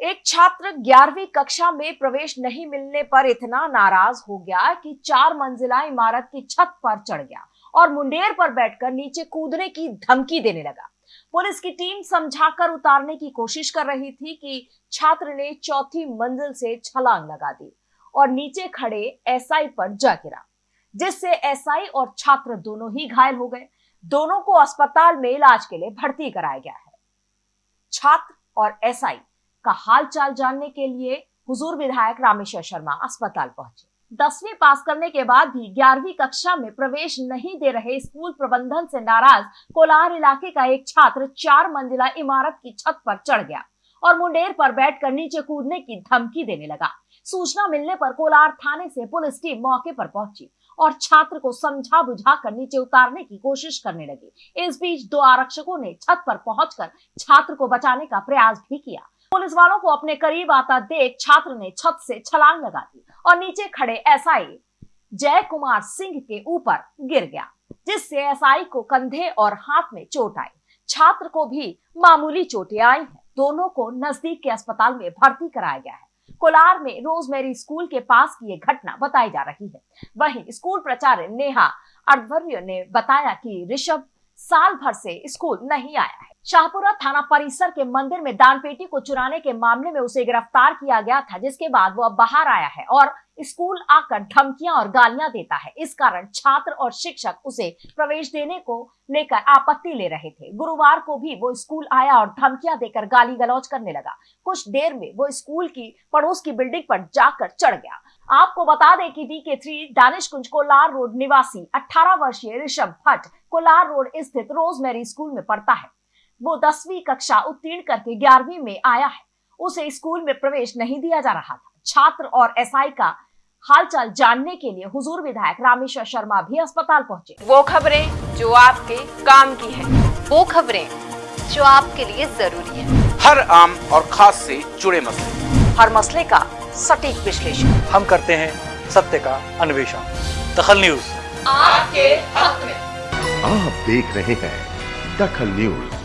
एक छात्र ग्यारहवीं कक्षा में प्रवेश नहीं मिलने पर इतना नाराज़ हो गया कि चार मंजिला इमारत की छत पर चढ़ गया और मुंडेर पर बैठकर नीचे कूदने की धमकी देने लगा। पुलिस की टीम समझाकर उतारने की कोशिश कर रही थी कि छात्र ने चौथी मंजिल से छलांग लगा दी और नीचे खड़े एसआई पर जा गिरा, जिससे एसआई और छात्र दोनों ही घायल हो गए। दोनों को अस्पताल में इलाज के लिए भर्ती कराया गया है। छात्र और एसआई का हाल चाल जानने के लिए हुजूर विधायक रामेश्वर शर्मा अस्पताल पहुँचे। दसवीं पास करने के बाद भी ग्यारहवीं कक्षा में प्रवेश नहीं दे रहे स्कूल प्रबंधन से नाराज़ कोलार इलाके का एक छात्र चार मंजिला इमारत की छत पर चढ़ गया और मुंडेर पर बैठकर नीचे कूदने की धमकी देने लगा। सूचना मिलने पर कोलार थाने से पुलिस टीम मौके पर पहुँची और छात्र को समझा बुझा कर नीचे उतारने की कोशिश करने लगी। इस बीच दो आरक्षकों ने छत पर पहुंचकर छात्र को बचाने का प्रयास भी किया। पुलिस वालों को अपने करीब आता देख छात्र ने छत से छलांग लगा दी और नीचे खड़े एसआई जय कुमार सिंह के ऊपर गिर गया, जिससे एसआई को कंधे और हाथ में चोट आई। छात्र को भी मामूली चोटें आई हैं। दोनों को नज़दीक के अस्पताल में भर्ती कराया गया है। कोलार में रोजमेरी स्कूल के पास की ये घटना बताई जा रही है। वहीं स्कूल प्राचार्य नेहा अडवर्य ने बताया कि ऋषभ साल भर से स्कूल नहीं आया है। शाहपुरा थाना परिसर के मंदिर में दान पेटी को चुराने के मामले में उसे गिरफ़्तार किया गया था, जिसके बाद वो अब बाहर आया है और स्कूल आकर धमकियाँ और गालियाँ देता है। इस कारण छात्र और शिक्षक उसे प्रवेश देने को लेकर आपत्ति ले रहे थे। गुरुवार को भी वो स्कूल आया और धमकियाँ देकर गाली गलौज करने लगा। कुछ देर में वो स्कूल की पड़ोस की बिल्डिंग पर जाकर चढ़ गया। आपको बता दें कि D K three Danish Kunj Kolar road निवासी 18 वर्षीय ऋषभ भट्ट, कोलार रोड स्थित रोजमेरी स्कूल में पढ़ता है। वो दसवीं कक्षा उत्तीर्ण करके ग्यारहवीं में आया है। उसे स्कूल में प्रवेश नहीं दिया जा रहा था। छात्र और एसआई का हालचाल जानने के लिए हुजूर विधायक रामेश्वर शर्मा भी अस्पताल पहुँचे। वो खबरें जो आपके काम की है। वो खबरें जो आपके लिए ज़रूरी है। हर आम और खास से जुड़े मसले। हर मसले का सटीक विश्लेषण। हम करते हैं सत्य का अन्वेषण। दखल न्यूज़। आपके हक में। आप देख रहे हैं दखल न्यूज़।